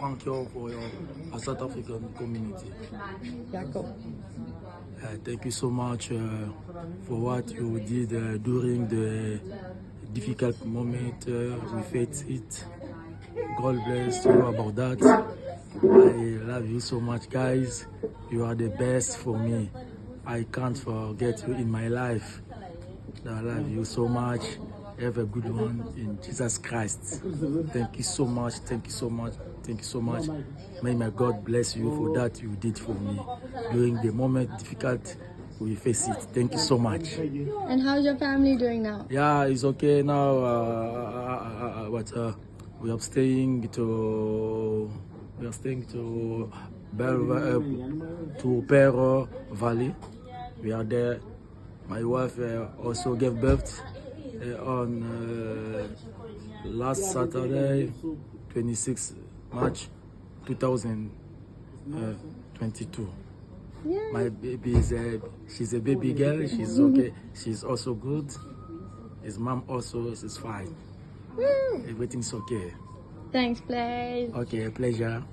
thank you for your uh, South African community. Uh, thank you so much uh, for what you did uh, during the difficult moment. Uh, we faced it. God bless you about that. I love you so much, guys. You are the best for me. I can't forget you in my life. I love you so much. Have a good one in Jesus Christ. Thank you so much. Thank you so much. Thank you so much. May my God bless you for that you did for me during the moment difficult we face it. Thank you so much. And how's your family doing now? Yeah, it's okay now. Uh, uh, uh, but uh, we are staying to we are staying to Bel uh, to Pero Valley. We are there. My wife uh, also gave birth uh, Uh, on uh, last Saturday, 26 March 2022. Uh, yeah. My baby is a she's a baby girl. She's okay. She's also good. His mom also is fine. Woo. Everything's okay. Thanks, Blaze. Okay, pleasure.